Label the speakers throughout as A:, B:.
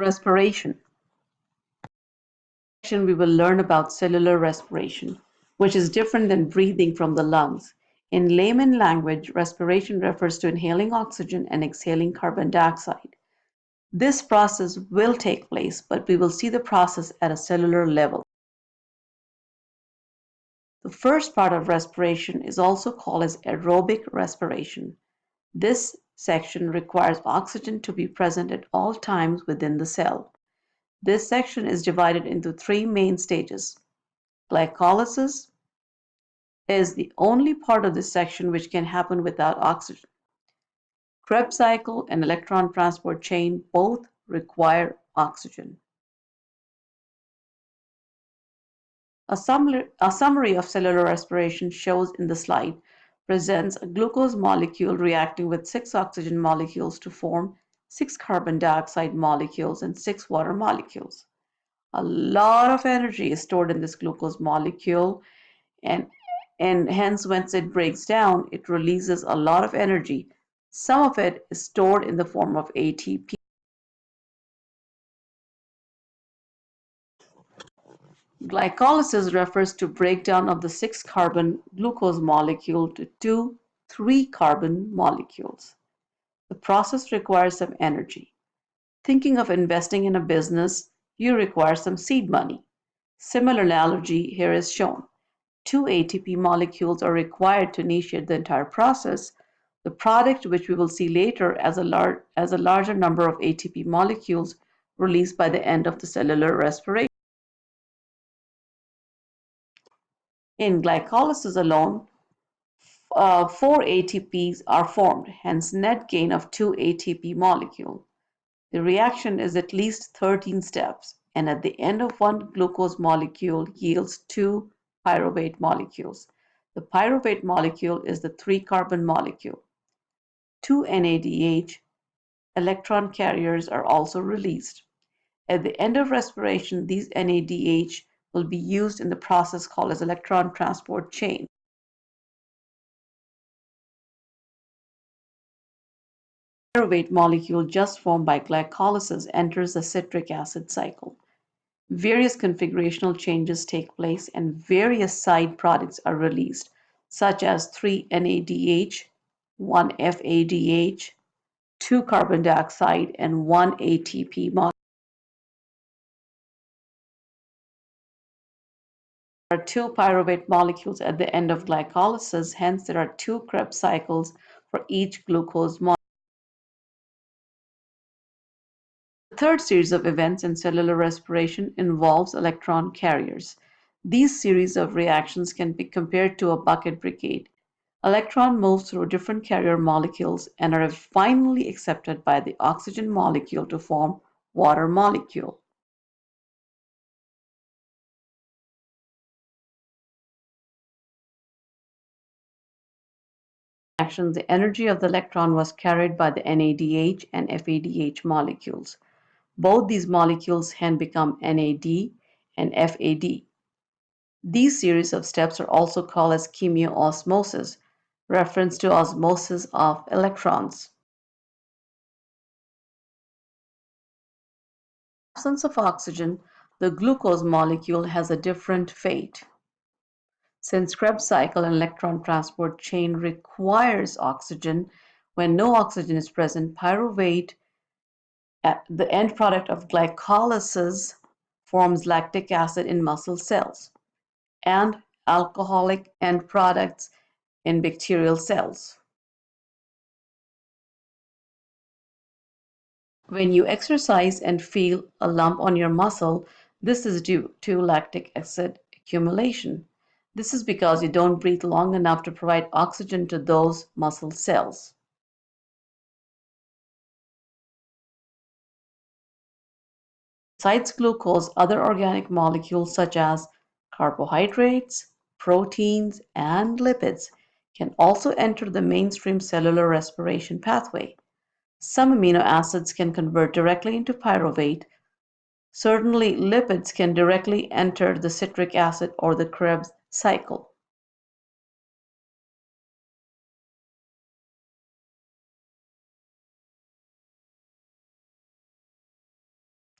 A: Respiration. we will learn about cellular respiration, which is different than breathing from the lungs. In layman language, respiration refers to inhaling oxygen and exhaling carbon dioxide. This process will take place, but we will see the process at a cellular level. The first part of respiration is also called as aerobic respiration. This section requires oxygen to be present at all times within the cell. This section is divided into three main stages. Glycolysis is the only part of this section which can happen without oxygen. Krebs cycle and electron transport chain both require oxygen. A summary, of cellular respiration shows in the slide presents a glucose molecule reacting with six oxygen molecules to form six carbon dioxide molecules and six water molecules. A lot of energy is stored in this glucose molecule and, and hence once it breaks down, it releases a lot of energy. Some of it is stored in the form of ATP. Glycolysis refers to breakdown of the six carbon glucose molecule to two three carbon molecules. The process requires some energy. Thinking of investing in a business, you require some seed money. Similar analogy here is shown. Two ATP molecules are required to initiate the entire process. The product, which we will see later as a, lar as a larger number of ATP molecules released by the end of the cellular respiration. In glycolysis alone, uh, four ATPs are formed, hence net gain of two ATP molecule. The reaction is at least 13 steps, and at the end of one glucose molecule yields two pyruvate molecules. The pyruvate molecule is the three-carbon molecule. Two NADH electron carriers are also released. At the end of respiration, these NADH will be used in the process called as electron transport chain. Pyruvate molecule just formed by glycolysis enters the citric acid cycle. Various configurational changes take place and various side products are released, such as 3-NADH, 1-FADH, 2 carbon dioxide, and 1 ATP molecule. Are two pyruvate molecules at the end of glycolysis, hence there are two Krebs cycles for each glucose molecule. The third series of events in cellular respiration involves electron carriers. These series of reactions can be compared to a bucket brigade. Electron moves through different carrier molecules and are finally accepted by the oxygen molecule to form water molecule. Reaction, the energy of the electron was carried by the NADH and FADH molecules. Both these molecules can become NAD and FAD. These series of steps are also called as chemiosmosis, reference to osmosis of electrons. Absence of oxygen, the glucose molecule has a different fate. Since Krebs cycle and electron transport chain requires oxygen, when no oxygen is present, pyruvate, uh, the end product of glycolysis, forms lactic acid in muscle cells and alcoholic end products in bacterial cells. When you exercise and feel a lump on your muscle, this is due to lactic acid accumulation. This is because you don't breathe long enough to provide oxygen to those muscle cells. Besides glucose, other organic molecules such as carbohydrates, proteins, and lipids can also enter the mainstream cellular respiration pathway. Some amino acids can convert directly into pyruvate. Certainly, lipids can directly enter the citric acid or the Krebs cycle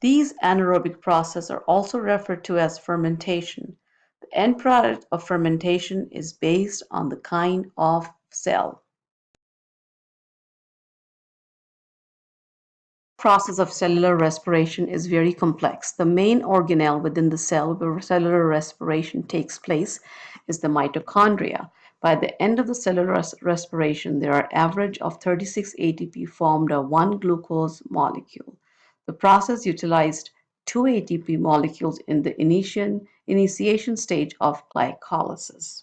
A: These anaerobic processes are also referred to as fermentation. The end product of fermentation is based on the kind of cell. Process of cellular respiration is very complex. The main organelle within the cell where cellular respiration takes place is the mitochondria. By the end of the cellular res respiration, there are average of 36 ATP formed of one glucose molecule. The process utilized two ATP molecules in the initiation, initiation stage of glycolysis.